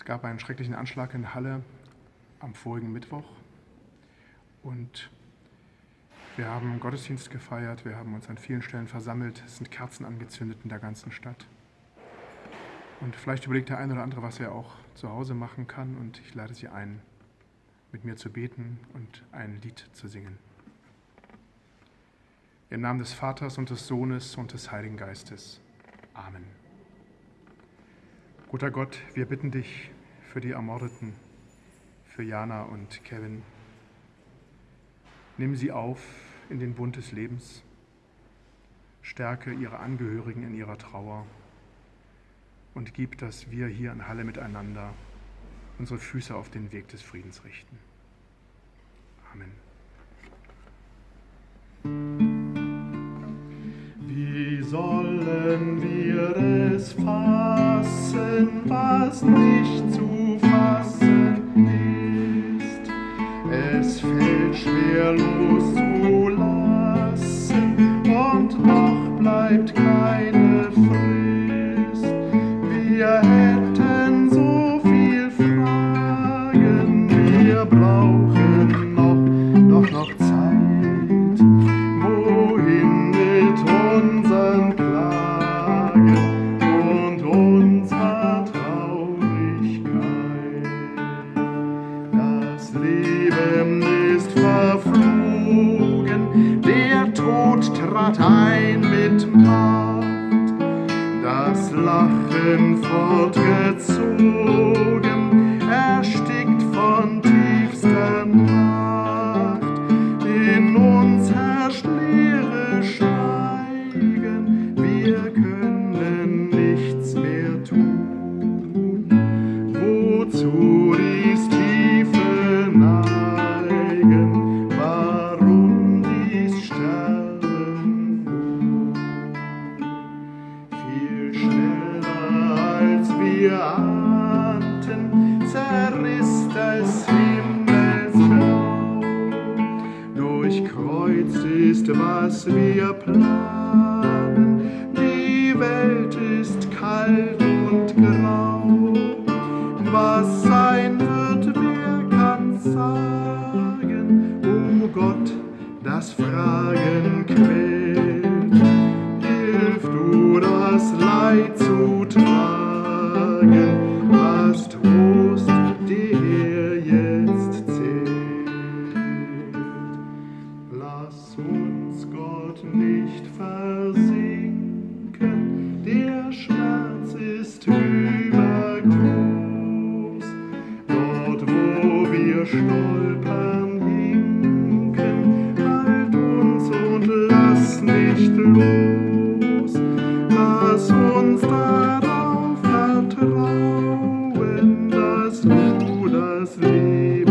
Es gab einen schrecklichen Anschlag in Halle am vorigen Mittwoch und wir haben Gottesdienst gefeiert, wir haben uns an vielen Stellen versammelt, es sind Kerzen angezündet in der ganzen Stadt. Und vielleicht überlegt der eine oder andere, was er auch zu Hause machen kann und ich lade Sie ein, mit mir zu beten und ein Lied zu singen. Im Namen des Vaters und des Sohnes und des Heiligen Geistes. Amen. Guter Gott, wir bitten dich für die Ermordeten, für Jana und Kevin. Nimm sie auf in den Bund des Lebens. Stärke ihre Angehörigen in ihrer Trauer und gib, dass wir hier in Halle miteinander unsere Füße auf den Weg des Friedens richten. Amen. Wie sollen wir es fassen, was nicht zu fassen ist? Es fällt schwer loszulassen und noch bleibt keine Frist. Wir hätten so viel Fragen, wir brauchen Leben ist verflogen, der Tod trat ein mit Macht. Das Lachen fortgezogen, erstickt von tiefster Nacht. In uns herrscht leere Schweigen, wir können nichts mehr tun. Wozu Durchkreuzt ist, was wir planen, die Welt ist kalt und grau. Was sein wird, wer kann sagen? O Gott, das Fragen quält. Hilf du das Leid zu tragen, halt uns und lass nicht los. Lass uns darauf vertrauen, dass du das Leben